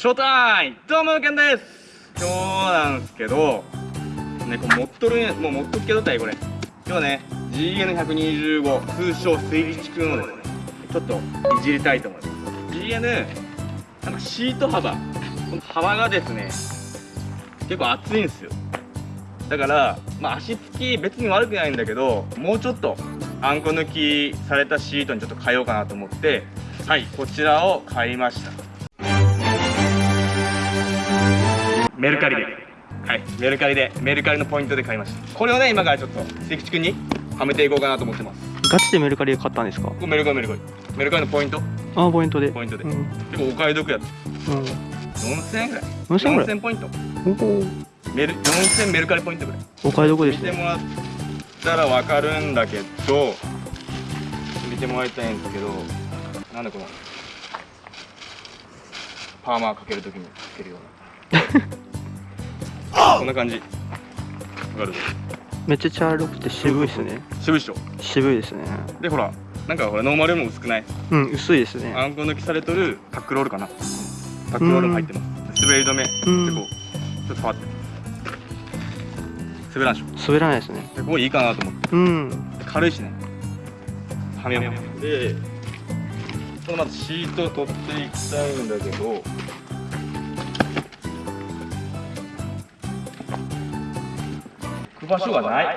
ショータイムどうもケンです。今日なんですけどねこれ持っとるもう持っとくけどたいこれ。今日はね GN125 通称水力くんをですねちょっといじりたいと思います。GN なんかシート幅。この幅がですね結構厚いんですよ。だからまあ足つき別に悪くないんだけどもうちょっとあんこ抜きされたシートにちょっと変えようかなと思ってはい。こちらを買いましたメルカリで。はい。メルカリでメルカリのポイントで買いました。これをね今からちょっと関地君にはめていこうかなと思ってます。ガチでメルカリで買ったんですか？メルカリメルカリ。メルカリのポイント。ああポイントで。ポイントで、うん、結構お買い得やった。うん、4000円ぐらい。4000円ぐらい？4000ポイント。おおメル4000メルカリポイントぐらい。お買い得ですね。見てもらったら分かるんだけど見てもらいたいんですけどなんだこのパーマーかけるときにかけるような こんな感じ。わかるめっちゃ茶色くて渋いですね。渋いっしょ。渋いですね。でほらなんかほらノーマルよりも薄くない？うん薄いですね。あんこ抜きされとるタックロールかな？タックロールも入ってます。滑り止めでうんこうちょっと触って。滑らんでしょ。滑らないですね。でここいいかなと思って。うん。で軽いしね。はめよう。でこのまずシートを取っていきたいんだけど場所がない。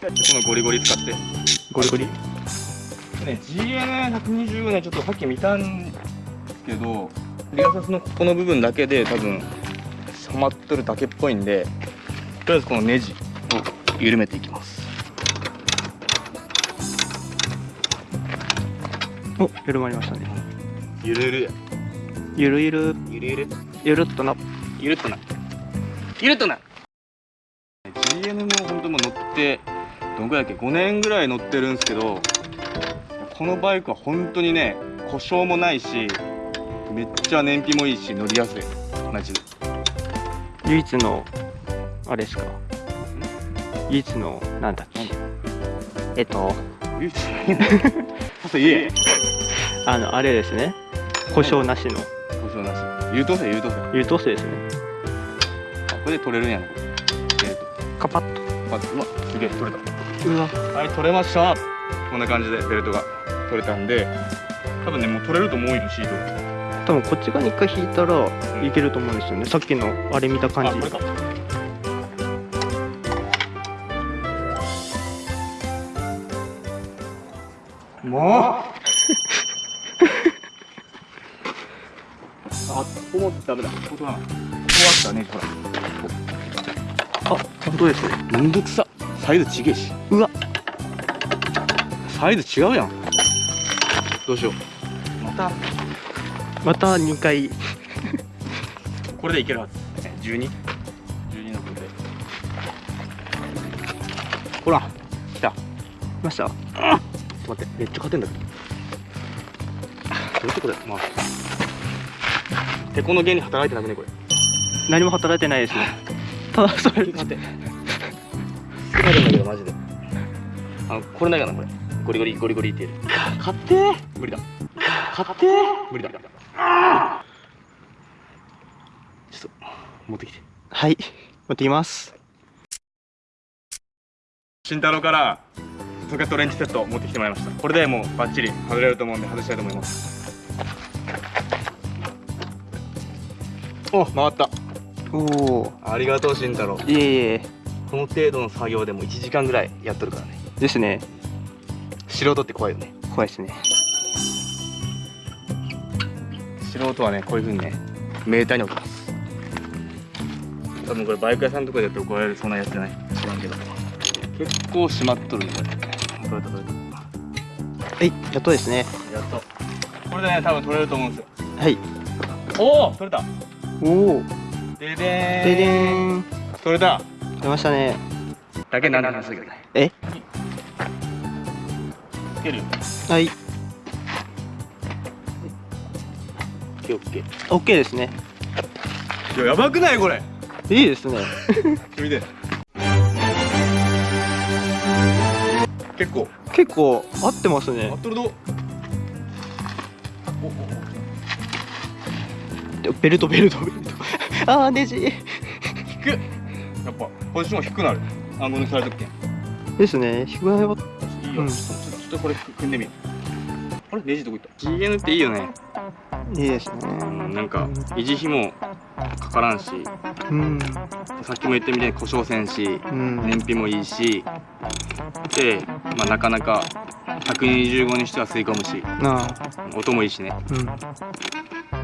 このゴリゴリ使って。ゴリゴリ。ね GN120 ねちょっとさっき見たんですけどリアサスのここの部分だけで多分はまっとるだけっぽいんでとりあえずこのネジを緩めていきます。お緩まりましたね。ゆるゆる。ゆるゆる。ゆるゆる。ゆるっとなゆるっとな。ゆるっとな。GN も本当もう乗ってどんぐらいだっけ？5年ぐらい乗ってるんですけどこのバイクは本当にね故障もないしめっちゃ燃費もいいし乗りやすい。マジで。唯一のあれですか？唯一のなんだっけ？えっと唯一させ言えあのあれですね。故障なしの。故障なし。優等生優等生優等生ですね。あこれで取れるんやなこれえーと。カパッと。まずうわすげえ取れた。うわ。はい取れました。こんな感じでベルトが取れたんで多分ねもう取れると思うよシート。多分こっち側に一回引いたらいけると思うんですよね。さっきのあれ見た感じ。もう。あここもダメだ。ここだなここあったねほら。あ本当ですねめんどくさ。サイズちげえし。うわ。サイズ違うやん。どうしよう。また。また2回。これでいけるはず。12?12 12の分で。ほら。来た。来ました？ちょっ。と待ってめっちゃ勝てんだけど。どういうことだよまあ。てこの原理働いてなくねこれ何も働いてないですね ただそれ勝て少ないんだけどマジで。あのこれないかなこれ。ゴリゴリゴリゴリって言える勝って。ー無理だ。勝って。ー無理だ。ちょっと持ってきて。はい。持ってきます。慎太郎からソケットレンチセット持ってきてもらいました。これでもうバッチリ外れると思うんで外したいと思います。お回ったおおありがとう慎太郎。いえいえ。この程度の作業でも1時間ぐらいやっとるからね。ですね。素人って怖いよね。怖いですね。素人はねこういうふうにねメーターに置きます。多分これバイク屋さんとかでやって怒られるそんなやつじゃない。知らんけど。結構締まっとるねこれ。取れた取れはいやっとですね。たやっと。これでね多分取れると思うんですよ。はい。おお取れた。おおででででーん。取れた出ましたね。だけなんで話すけどね。え？つける。よはい。オッケーオッケー。ですね。いややばくないこれ。いいですね。見て結構。結構合ってますね。あっとるどベルトベルトベルトあーネジ。引くやっぱポジション低くなる。暗号抜きされとくけんですね。低くなれば。いいよ、うん。ちょちょっとこれ組んでみようあれ？ネジどこ行った？GN っていいよね。いいですね。うんなんか維持費もかからんし。うん。さっきも言ったみたいに故障せんし。うん。燃費もいいし。で、まあ、なかなか125にしては吸い込むしなあ。音もいいしね。うん。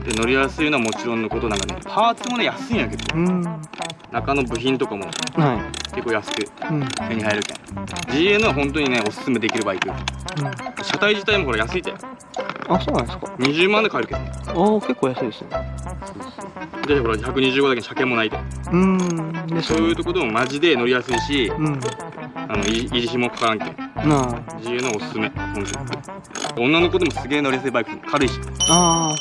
で乗りやすいのはもちろんのことなんかねパーツもね安いんやけど。うん。中の部品とかもは結構安くいうん。手に入るけん。GN は本当にねおすすめできるバイク。車体自体もこれ安いって。あそうなんですか。20万で買えるけどああ結構安いですね。でほら125だけ車検もないでうん。ですそういうとこでもマジで乗りやすいしうん。あの維維持費もかからんけんなあ。GN おすすめ。女の子でもすげえ乗りやすいバイク。軽いし。ああ。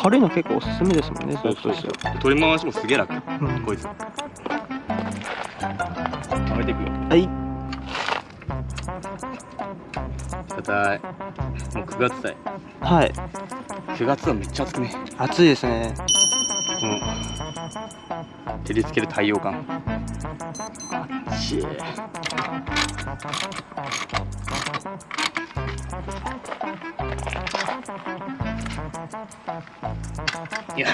軽いの結構おすすめですもんね。そうそうそう。で取り回しもすげえ楽。うん。こいつ。はめていくよ。はい。硬い。もう9月だいはい。9月はめっちゃ暑くね。暑いですね。この照りつける太陽感。あっちいいや。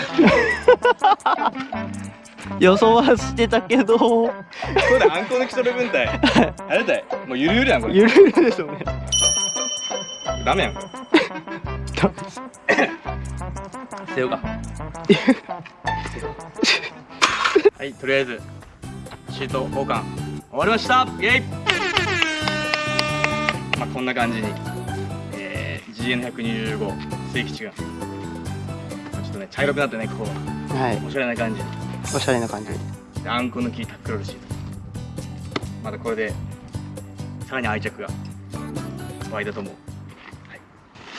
予想はしてたけど。これであんこ抜き取る分体あれだい。もうゆるゆるやんこれ。ゆるゆるですよね。ダメやん。これダメ。捨てようか。はいとりあえずシート交換。終わりました。イェイまあこんな感じに、えー、GN125 水吉がちょっとね茶色くなってねここ。はい。おしゃれな感じ。おしゃれな感じ。であんこ抜きタックロールシートまたこれでさらに愛着が湧いたと思う。はい。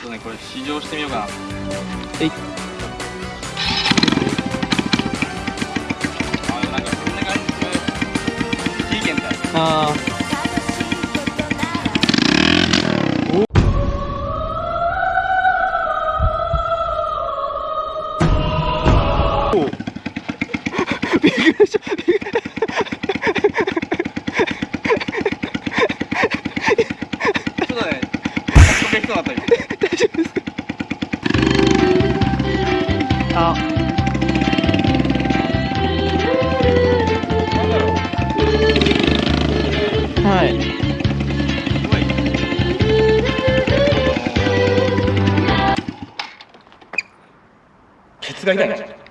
ちょっとねこれ試乗してみようかな。はい。ああケツが痛い。